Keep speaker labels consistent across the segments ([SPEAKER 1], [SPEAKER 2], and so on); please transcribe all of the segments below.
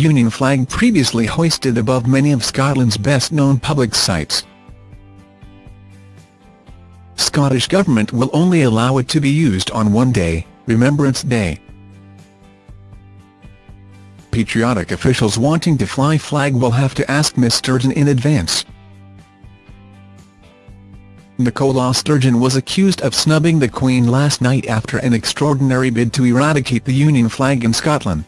[SPEAKER 1] Union flag previously hoisted above many of Scotland's best-known public sites. Scottish Government will only allow it to be used on one day, Remembrance Day. Patriotic officials wanting to fly flag will have to ask Miss Sturgeon in advance. Nicola Sturgeon was accused of snubbing the Queen last night after an extraordinary bid to eradicate the Union flag in Scotland.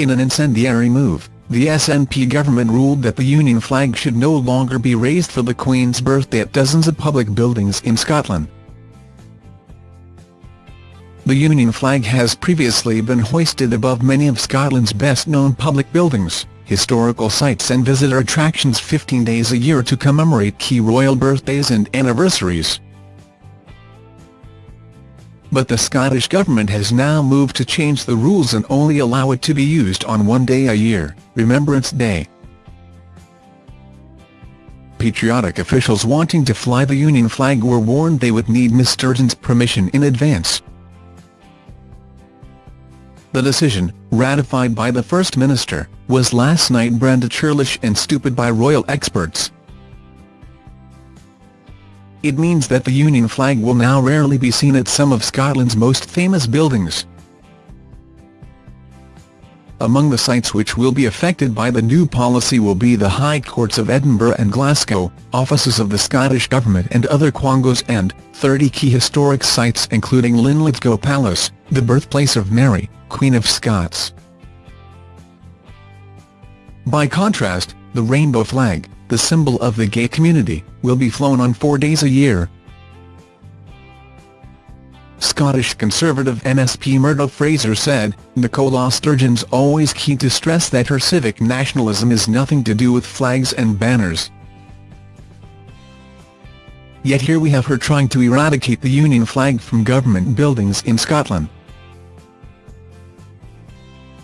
[SPEAKER 1] In an incendiary move, the SNP government ruled that the Union flag should no longer be raised for the Queen's birthday at dozens of public buildings in Scotland. The Union flag has previously been hoisted above many of Scotland's best-known public buildings historical sites and visitor attractions 15 days a year to commemorate key royal birthdays and anniversaries. But the Scottish Government has now moved to change the rules and only allow it to be used on one day a year, Remembrance Day. Patriotic officials wanting to fly the Union flag were warned they would need Ms Sturgeon's permission in advance. The decision, ratified by the First Minister, was last night branded churlish and stupid by royal experts. It means that the Union flag will now rarely be seen at some of Scotland's most famous buildings. Among the sites which will be affected by the new policy will be the High Courts of Edinburgh and Glasgow, offices of the Scottish Government and other quangos and 30 key historic sites including Linlithgow Palace, the birthplace of Mary, Queen of Scots. By contrast, the rainbow flag, the symbol of the gay community, will be flown on four days a year. Scottish Conservative MSP Murdo Fraser said, Nicola Sturgeon's always keen to stress that her civic nationalism is nothing to do with flags and banners. Yet here we have her trying to eradicate the Union flag from government buildings in Scotland.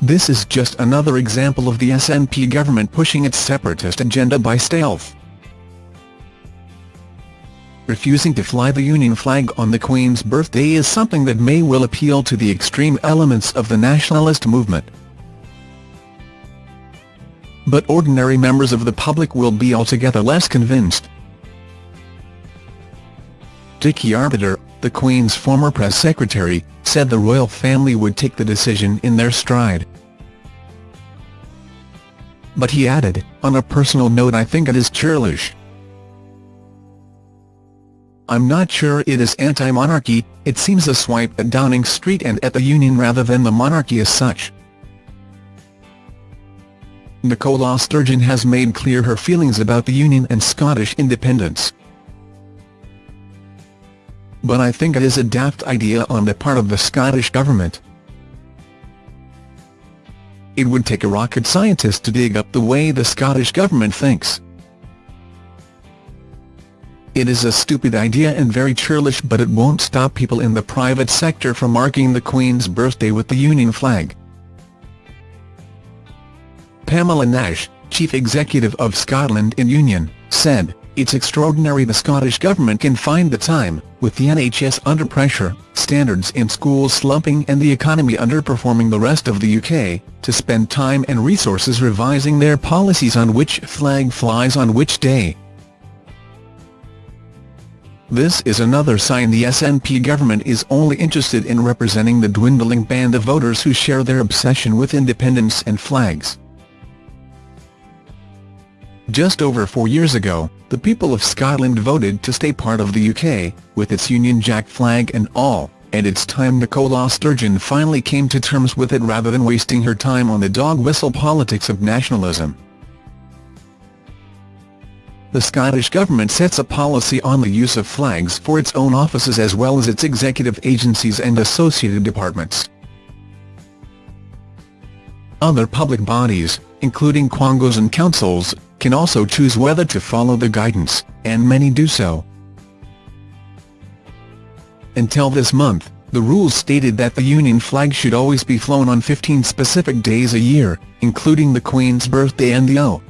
[SPEAKER 1] This is just another example of the SNP government pushing its separatist agenda by stealth. Refusing to fly the Union flag on the Queen's birthday is something that may well appeal to the extreme elements of the nationalist movement. But ordinary members of the public will be altogether less convinced. Dickie Arbiter, the Queen's former press secretary, said the royal family would take the decision in their stride. But he added, on a personal note I think it is churlish. I'm not sure it is anti-monarchy, it seems a swipe at Downing Street and at the Union rather than the monarchy as such. Nicola Sturgeon has made clear her feelings about the Union and Scottish independence. But I think it is a daft idea on the part of the Scottish Government. It would take a rocket scientist to dig up the way the Scottish Government thinks. It is a stupid idea and very churlish but it won't stop people in the private sector from marking the Queen's birthday with the Union flag. Pamela Nash, Chief Executive of Scotland in Union, said, It's extraordinary the Scottish Government can find the time, with the NHS under pressure, standards in schools slumping and the economy underperforming the rest of the UK, to spend time and resources revising their policies on which flag flies on which day. This is another sign the SNP government is only interested in representing the dwindling band of voters who share their obsession with independence and flags. Just over four years ago, the people of Scotland voted to stay part of the UK, with its Union Jack flag and all, and it's time Nicola Sturgeon finally came to terms with it rather than wasting her time on the dog-whistle politics of nationalism. The Scottish Government sets a policy on the use of flags for its own offices as well as its executive agencies and associated departments. Other public bodies, including quangos and councils, can also choose whether to follow the guidance, and many do so. Until this month, the rules stated that the Union flag should always be flown on 15 specific days a year, including the Queen's birthday and the O.